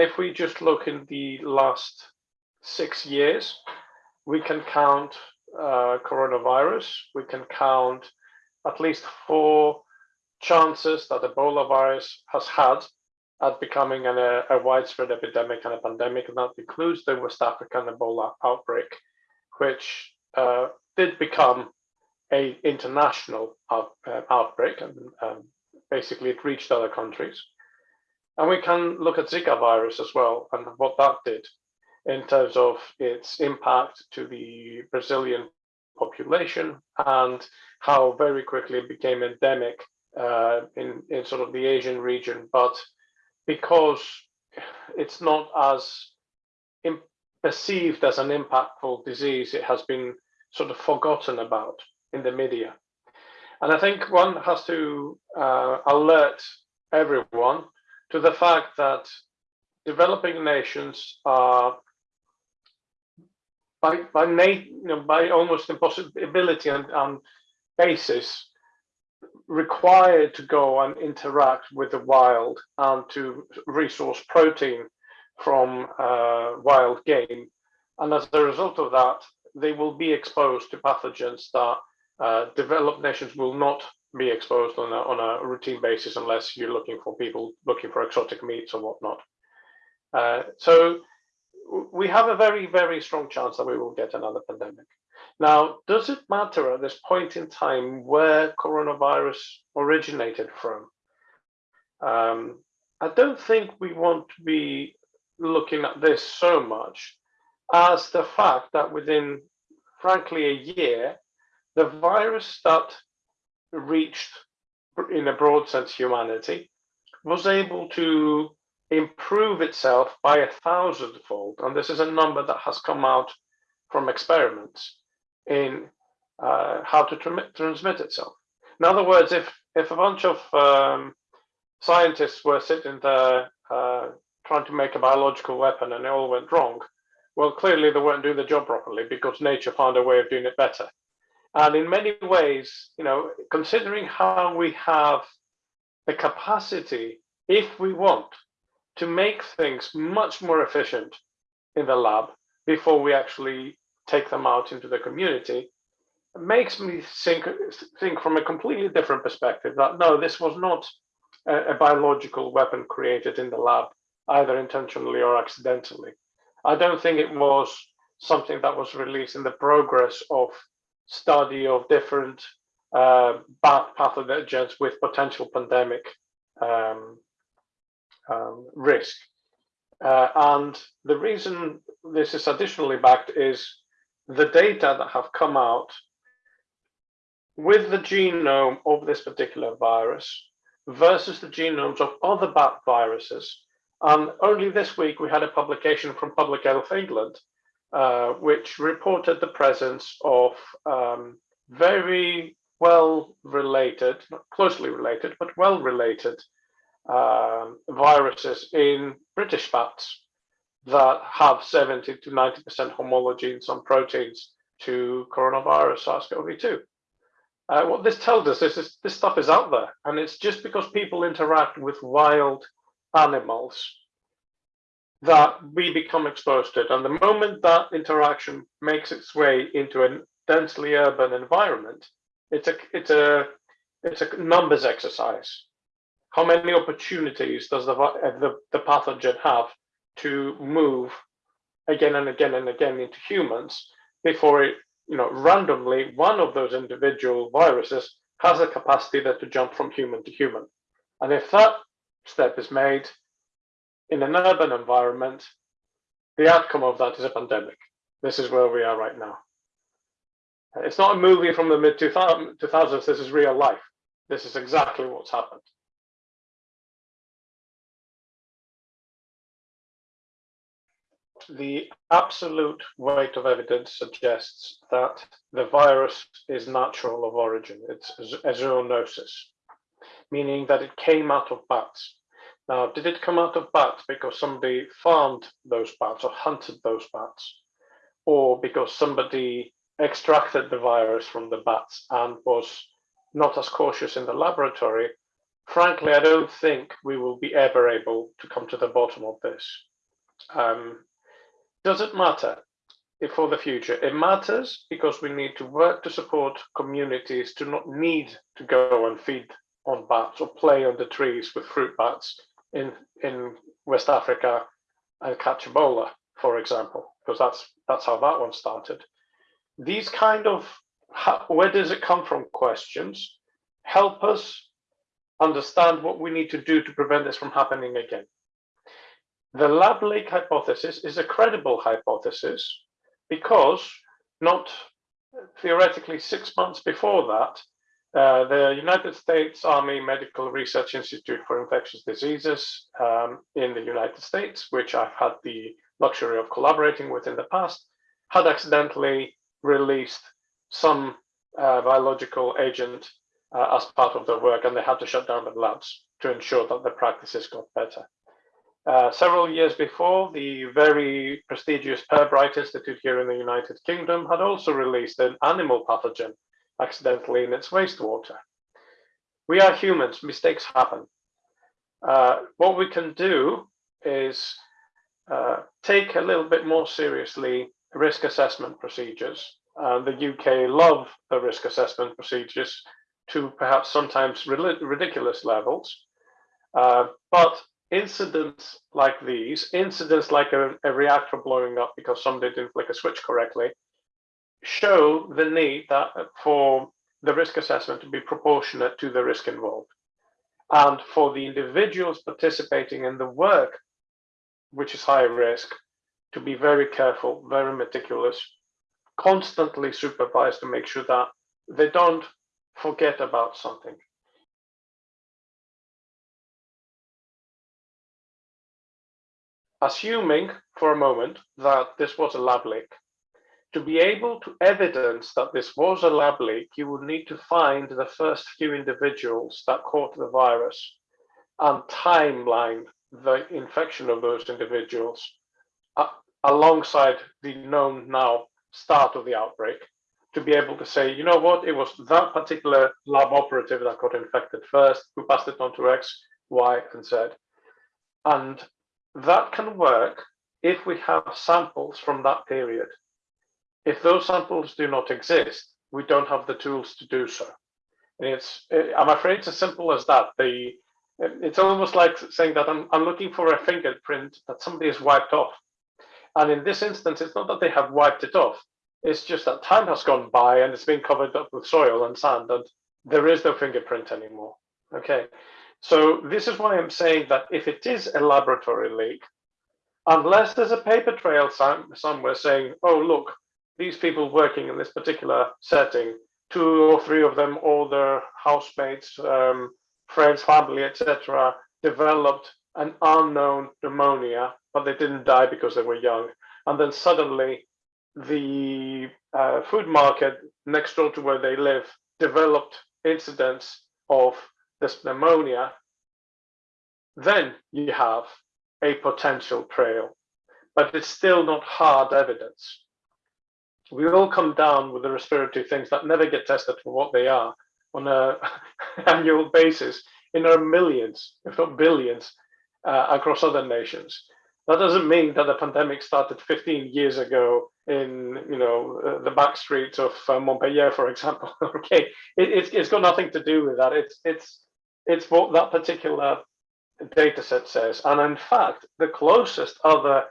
if we just look in the last six years, we can count uh, coronavirus, we can count at least four chances that Ebola virus has had at becoming an, a, a, widespread epidemic and a pandemic, and that includes the West African Ebola outbreak, which uh, did become a international out, uh, outbreak, and um, basically it reached other countries. And we can look at Zika virus as well and what that did in terms of its impact to the Brazilian population and how very quickly it became endemic uh, in, in sort of the Asian region. But because it's not as perceived as an impactful disease, it has been sort of forgotten about in the media. And I think one has to uh, alert everyone to the fact that developing nations are by by by almost impossibility and, and basis required to go and interact with the wild and to resource protein from uh, wild game. And as a result of that, they will be exposed to pathogens that uh, developed nations will not be exposed on a, on a routine basis unless you're looking for people looking for exotic meats or whatnot. Uh, so we have a very, very strong chance that we will get another pandemic. Now, does it matter at this point in time where coronavirus originated from? Um, I don't think we want to be looking at this so much as the fact that within, frankly, a year, the virus that reached, in a broad sense, humanity was able to improve itself by a thousandfold. And this is a number that has come out from experiments in uh, how to tr transmit itself. In other words, if, if a bunch of um, scientists were sitting there uh, trying to make a biological weapon and it all went wrong, well, clearly they weren't doing the job properly because nature found a way of doing it better. And in many ways, you know, considering how we have the capacity, if we want, to make things much more efficient in the lab before we actually take them out into the community, it makes me think, think from a completely different perspective that no, this was not a, a biological weapon created in the lab, either intentionally or accidentally. I don't think it was something that was released in the progress of study of different uh, pathogens with potential pandemic um, um, risk. Uh, and the reason this is additionally backed is the data that have come out with the genome of this particular virus versus the genomes of other bat viruses. And only this week we had a publication from Public Health England uh, which reported the presence of um, very well related, not closely related, but well related uh, viruses in British bats that have 70 to 90% homology in some proteins to coronavirus SARS-CoV-2. Uh, what this tells us is this stuff is out there, and it's just because people interact with wild animals that we become exposed to it. And the moment that interaction makes its way into a densely urban environment, it's a it's a it's a numbers exercise. How many opportunities does the the, the pathogen have to move again and again and again into humans before it, you know, randomly one of those individual viruses has a capacity that to jump from human to human. And if that step is made, in an urban environment, the outcome of that is a pandemic. This is where we are right now. It's not a movie from the mid 2000s. This is real life. This is exactly what's happened. The absolute weight of evidence suggests that the virus is natural of origin. It's a zoonosis, meaning that it came out of bats. Now, did it come out of bats because somebody farmed those bats or hunted those bats? Or because somebody extracted the virus from the bats and was not as cautious in the laboratory? Frankly, I don't think we will be ever able to come to the bottom of this. Um, does it matter for the future? It matters because we need to work to support communities to not need to go and feed on bats or play on the trees with fruit bats in, in West Africa and catch Ebola, for example, because that's that's how that one started. These kind of how, where does it come from questions help us understand what we need to do to prevent this from happening again. The lab leak hypothesis is a credible hypothesis because not theoretically six months before that, uh, the United States Army Medical Research Institute for Infectious Diseases um, in the United States, which I've had the luxury of collaborating with in the past, had accidentally released some uh, biological agent uh, as part of their work, and they had to shut down the labs to ensure that the practices got better. Uh, several years before, the very prestigious Pirbright Institute here in the United Kingdom had also released an animal pathogen accidentally in its wastewater. We are humans, mistakes happen. Uh, what we can do is uh, take a little bit more seriously risk assessment procedures. Uh, the UK love the risk assessment procedures to perhaps sometimes ridiculous levels. Uh, but incidents like these, incidents like a, a, reactor blowing up because somebody didn't flick a switch correctly, show the need that uh, for the risk assessment to be proportionate to the risk involved. And for the individuals participating in the work, which is high risk, to be very careful, very meticulous, constantly supervised to make sure that they don't forget about something. Assuming for a moment that this was a lab leak, to be able to evidence that this was a lab leak, you would need to find the first few individuals that caught the virus and timeline the infection of those individuals uh, alongside the known now start of the outbreak to be able to say, you know what, it was that particular lab operative that got infected first, who passed it on to X, Y, and Z. And that can work if we have samples from that period. If those samples do not exist, we don't have the tools to do so. And it's, I'm afraid it's as simple as that. The, it's almost like saying that I'm, I'm looking for a fingerprint that somebody has wiped off. And in this instance, it's not that they have wiped it off. It's just that time has gone by and it's been covered up with soil and sand and there is no fingerprint anymore. Okay, so this is why I'm saying that if it is a laboratory leak, unless there's a paper trail somewhere saying, oh, look, these people working in this particular setting, two or three of them, all their housemates, um, friends, family, etc., developed an unknown pneumonia, but they didn't die because they were young. And then suddenly the uh, food market next door to where they live developed incidents of this pneumonia, then you have a potential trail, but it's still not hard evidence. We all come down with the respiratory things that never get tested for what they are on an annual basis in our millions, if not billions, uh, across other nations. That doesn't mean that the pandemic started 15 years ago in you know uh, the back streets of uh, Montpellier, for example. okay, it, it's it's got nothing to do with that. It's it's it's what that particular data set says. And in fact, the closest other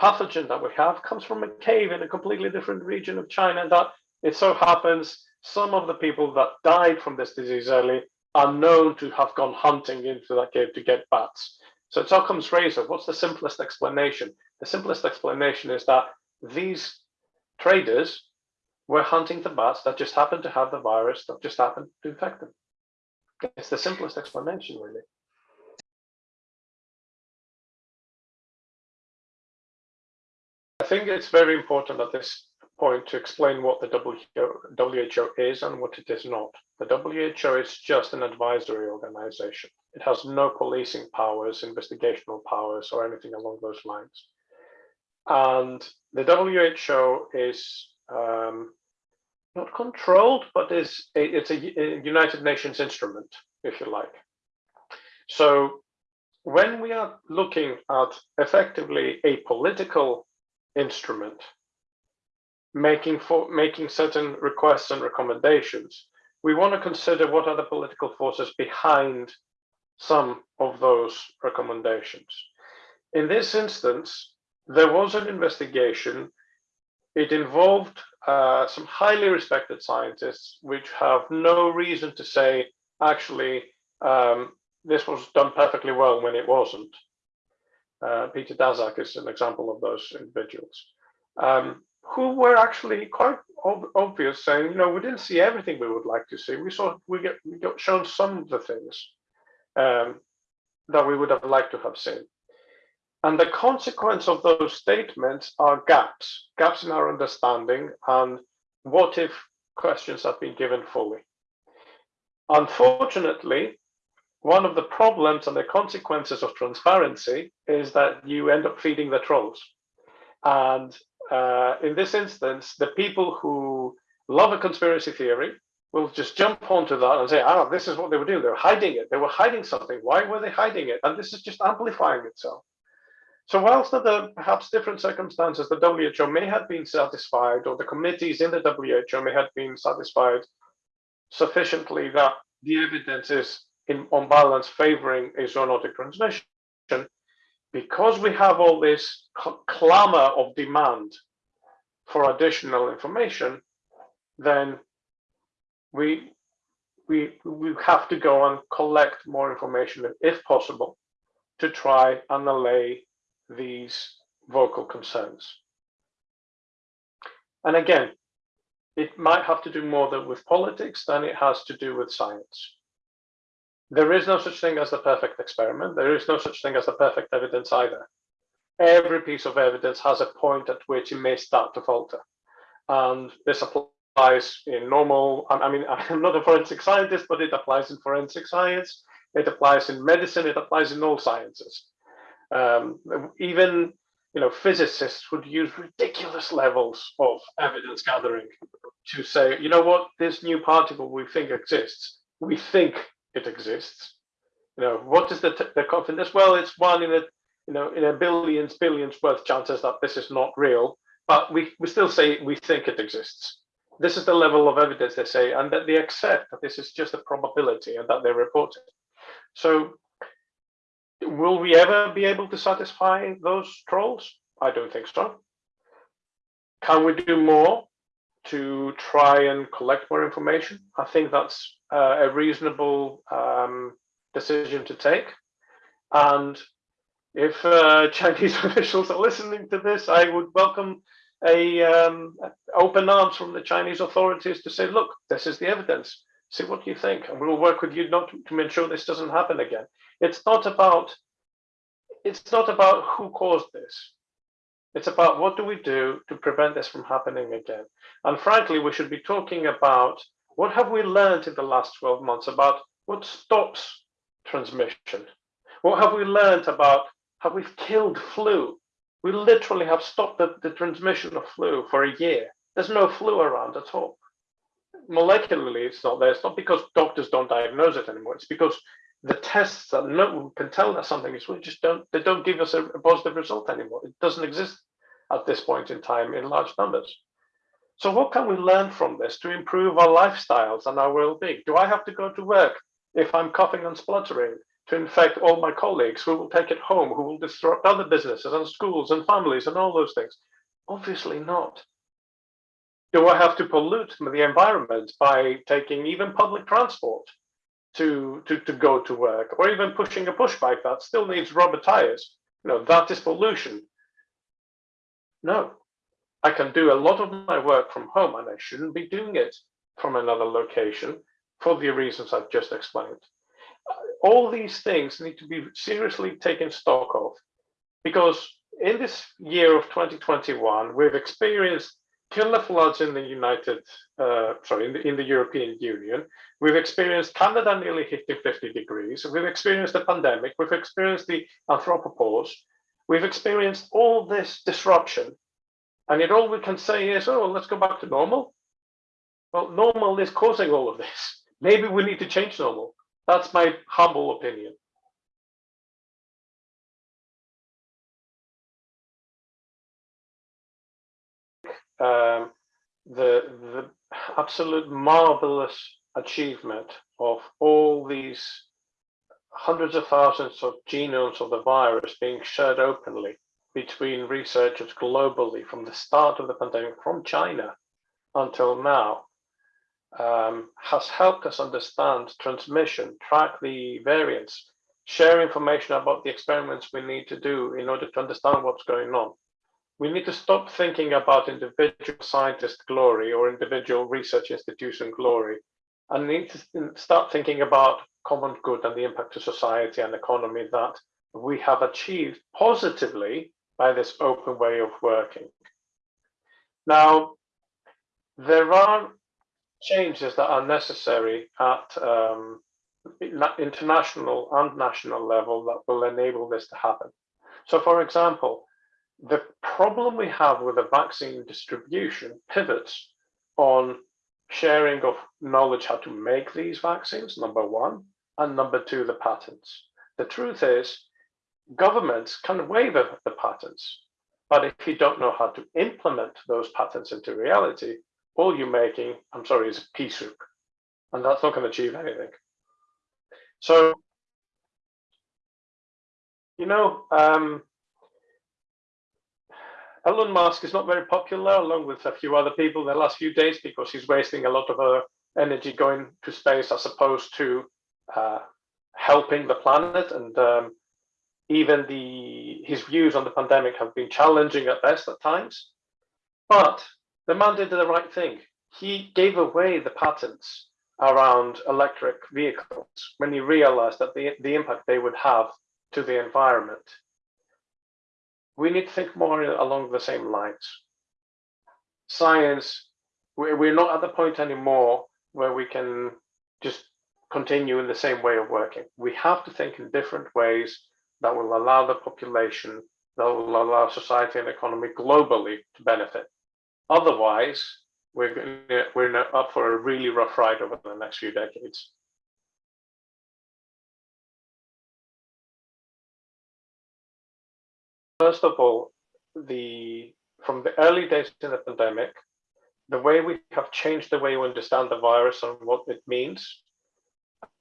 pathogen that we have comes from a cave in a completely different region of China. And that it so happens some of the people that died from this disease early are known to have gone hunting into that cave to get bats. So it's Occam's razor. What's the simplest explanation? The simplest explanation is that these traders were hunting the bats that just happened to have the virus that just happened to infect them. It's the simplest explanation, really. Think it's very important at this point to explain what the WHO is and what it is not. The WHO is just an advisory organization. It has no policing powers, investigational powers, or anything along those lines. And the WHO is um, not controlled, but is a, it's a, a United Nations instrument, if you like. So when we are looking at effectively a political instrument, making for making certain requests and recommendations, we want to consider what are the political forces behind some of those recommendations. In this instance, there was an investigation. It involved uh, some highly respected scientists, which have no reason to say, actually, um, this was done perfectly well when it wasn't. Uh, Peter Daszak is an example of those individuals, um, who were actually quite ob obvious, saying, you know, we didn't see everything we would like to see. We saw we get we got shown some of the things um, that we would have liked to have seen. And the consequence of those statements are gaps, gaps in our understanding and what if questions have been given fully. Unfortunately, one of the problems and the consequences of transparency is that you end up feeding the trolls. And uh, in this instance, the people who love a conspiracy theory will just jump onto that and say, ah, this is what they were doing. They were hiding it. They were hiding something. Why were they hiding it? And this is just amplifying itself. So whilst under perhaps different circumstances, the WHO may have been satisfied, or the committees in the WHO may have been satisfied sufficiently that the evidence is in, on balance favoring a zoonotic transmission, because we have all this clamor of demand for additional information, then we we we have to go and collect more information if possible to try and allay these vocal concerns. And again, it might have to do more with politics than it has to do with science. There is no such thing as the perfect experiment. There is no such thing as the perfect evidence either. Every piece of evidence has a point at which it may start to falter. And this applies in normal, I mean, I'm not a forensic scientist, but it applies in forensic science. It applies in medicine. It applies in all sciences. Um, even you know, physicists would use ridiculous levels of evidence gathering to say, you know what, this new particle we think exists, we think it exists. You know, what is the, the confidence? Well, it's one in a, you know, in a billions, billions worth chances that this is not real, but we, we still say we think it exists. This is the level of evidence they say, and that they accept that this is just a probability and that they report it. So will we ever be able to satisfy those trolls? I don't think so. Can we do more to try and collect more information? I think that's uh, a reasonable um, decision to take. And if uh, Chinese officials are listening to this, I would welcome a um, open arms from the Chinese authorities to say, look, this is the evidence. See what you think, and we will work with you not to, to ensure this doesn't happen again. It's not about it's not about who caused this. It's about what do we do to prevent this from happening again. And frankly, we should be talking about what have we learned in the last 12 months about what stops transmission? What have we learned about how we've killed flu? We literally have stopped the, the transmission of flu for a year. There's no flu around at all. Molecularly, it's not there. It's not because doctors don't diagnose it anymore. It's because the tests that no, one can tell us something is we just don't they don't give us a, a positive result anymore. It doesn't exist at this point in time in large numbers. So what can we learn from this to improve our lifestyles and our well-being? Do I have to go to work if I'm coughing and spluttering to infect all my colleagues who will take it home, who will disrupt other businesses and schools and families and all those things? Obviously not. Do I have to pollute the environment by taking even public transport to, to, to go to work or even pushing a push bike that still needs rubber tires? You know, that is pollution. No, I can do a lot of my work from home and I shouldn't be doing it from another location for the reasons I've just explained. All these things need to be seriously taken stock of because in this year of 2021, we've experienced killer floods in the United, uh, sorry, in the, in the European Union. We've experienced Canada nearly hitting 50 degrees. We've experienced the pandemic. We've experienced the anthropopause. We've experienced all this disruption, and yet all we can say is, oh, let's go back to normal. Well, normal is causing all of this. Maybe we need to change normal. That's my humble opinion. Um, the, the absolute marvelous achievement of all these hundreds of thousands of genomes of the virus being shared openly between researchers globally from the start of the pandemic from China until now um, has helped us understand transmission, track the variants, share information about the experiments we need to do in order to understand what's going on. We need to stop thinking about individual scientist glory or individual research institution glory and need to start thinking about common good and the impact to society and economy that we have achieved positively by this open way of working. Now, there are changes that are necessary at um, international and national level that will enable this to happen. So for example, the problem we have with the vaccine distribution pivots on sharing of knowledge how to make these vaccines, number one, and number two, the patents. The truth is, governments can waive the patents, but if you don't know how to implement those patents into reality, all you're making, I'm sorry, is pea soup, and that's not going to achieve anything. So, you know, um, Elon Musk is not very popular, along with a few other people, in the last few days because he's wasting a lot of uh, energy going to space as opposed to uh, helping the planet. And um, even the his views on the pandemic have been challenging at best at times. But the man did the right thing. He gave away the patents around electric vehicles when he realized that the, the impact they would have to the environment we need to think more along the same lines. Science, we're not at the point anymore where we can just continue in the same way of working. We have to think in different ways that will allow the population, that will allow society and economy globally to benefit. Otherwise, we're, we're up for a really rough ride over the next few decades. First of all, the from the early days in the pandemic, the way we have changed the way we understand the virus and what it means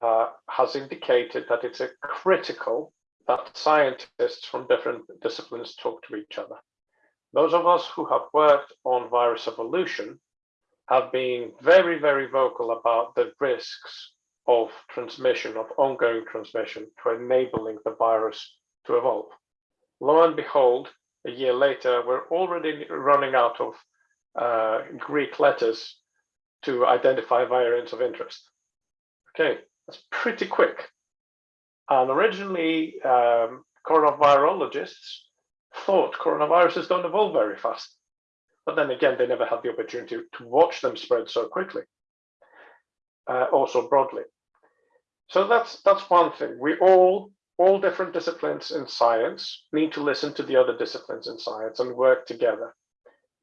uh, has indicated that it's a critical that scientists from different disciplines talk to each other. Those of us who have worked on virus evolution have been very, very vocal about the risks of transmission, of ongoing transmission to enabling the virus to evolve lo and behold, a year later, we're already running out of uh, Greek letters to identify variants of interest. Okay, that's pretty quick. And originally, um, coronavirologists thought coronaviruses don't evolve very fast. But then again, they never had the opportunity to watch them spread so quickly, uh, also broadly. So that's that's one thing. We all all different disciplines in science need to listen to the other disciplines in science and work together.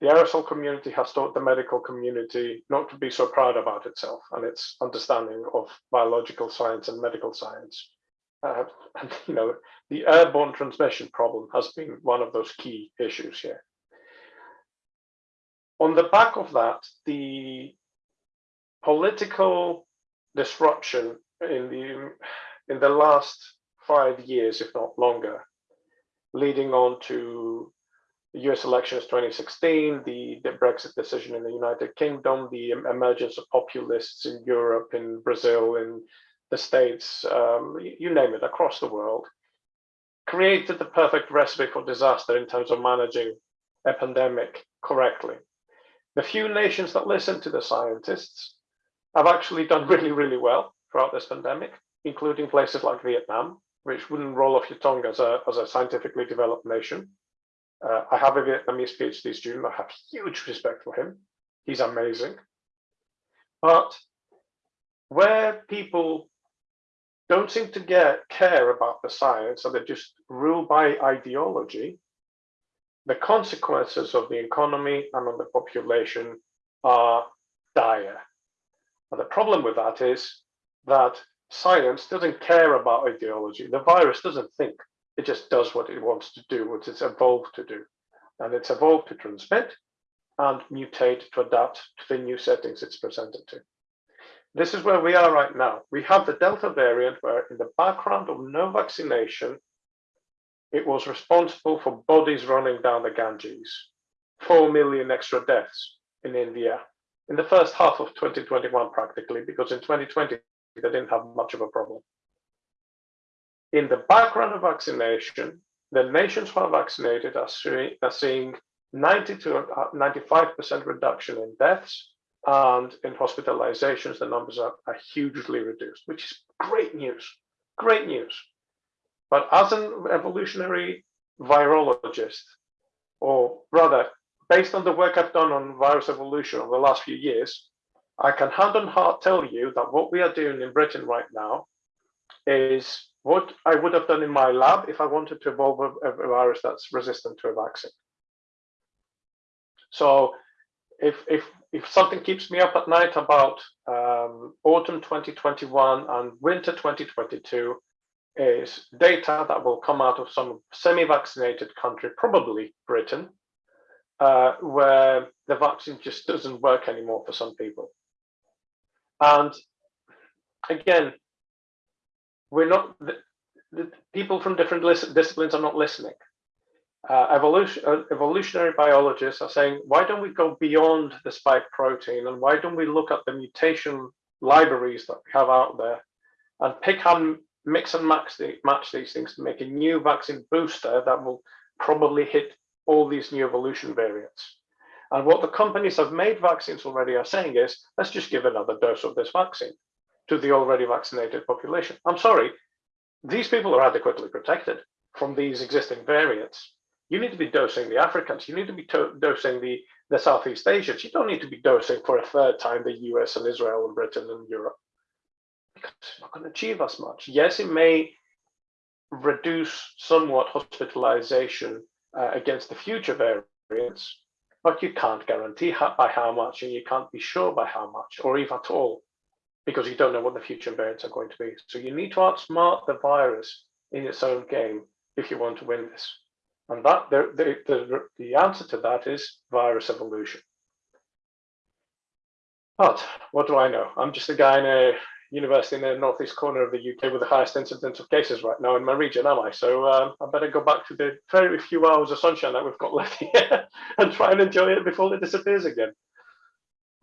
The aerosol community has taught the medical community not to be so proud about itself and its understanding of biological science and medical science. Uh, and, you know, the airborne transmission problem has been one of those key issues here. On the back of that, the political disruption in the in the last five years, if not longer, leading on to the US elections 2016, the, the, Brexit decision in the United Kingdom, the emergence of populists in Europe, in Brazil, in the States, um, you name it, across the world, created the perfect recipe for disaster in terms of managing a pandemic correctly. The few nations that listen to the scientists have actually done really, really well throughout this pandemic, including places like Vietnam, which wouldn't roll off your tongue as a, as a scientifically developed nation. Uh, I have a Vietnamese PhD student. I have huge respect for him. He's amazing. But where people don't seem to get care about the science and they just rule by ideology, the consequences of the economy and on the population are dire. And the problem with that is that science doesn't care about ideology. The virus doesn't think. It just does what it wants to do, what it's evolved to do. And it's evolved to transmit. and mutate to adapt to the new settings it's presented to. This is where we are right now. We have the Delta variant where in the background of no vaccination, it was responsible for bodies running down the Ganges, 4 million extra deaths in India in the first half of 2021 practically, because in 2020, they didn't have much of a problem. In the background of vaccination, the nations who are vaccinated are, see, are seeing 90 to 95% reduction in deaths and in hospitalizations, the numbers are, are hugely reduced, which is great news, great news. But as an evolutionary virologist, or rather, based on the work I've done on virus evolution over the last few years, I can hand on heart tell you that what we are doing in Britain right now is what I would have done in my lab if I wanted to evolve a, a virus that's resistant to a vaccine. So if, if, if something keeps me up at night about um, autumn 2021 and winter 2022 is data that will come out of some semi-vaccinated country, probably Britain, uh, where the vaccine just doesn't work anymore for some people. And again, we're not, the, the people from different disciplines are not listening. Uh, evolution, uh, evolutionary biologists are saying, why don't we go beyond the spike protein and why don't we look at the mutation libraries that we have out there and pick and mix and match, the, match these things to make a new vaccine booster that will probably hit all these new evolution variants. And what the companies have made vaccines already are saying is, let's just give another dose of this vaccine to the already vaccinated population. I'm sorry, these people are adequately protected from these existing variants. You need to be dosing the Africans, you need to be dosing the, the Southeast Asians. You don't need to be dosing for a third time the US and Israel and Britain and Europe. Because it's not going to achieve as much. Yes, it may reduce somewhat hospitalization uh, against the future variants, but you can't guarantee how, by how much and you can't be sure by how much or if at all because you don't know what the future variants are going to be. So you need to outsmart the virus in its own game if you want to win this. And that the, the, the, the answer to that is virus evolution. But what do I know? I'm just a guy in a university in the northeast corner of the UK with the highest incidence of cases right now in my region, am I? So um, I better go back to the very few hours of sunshine that we've got left here and try and enjoy it before it disappears again.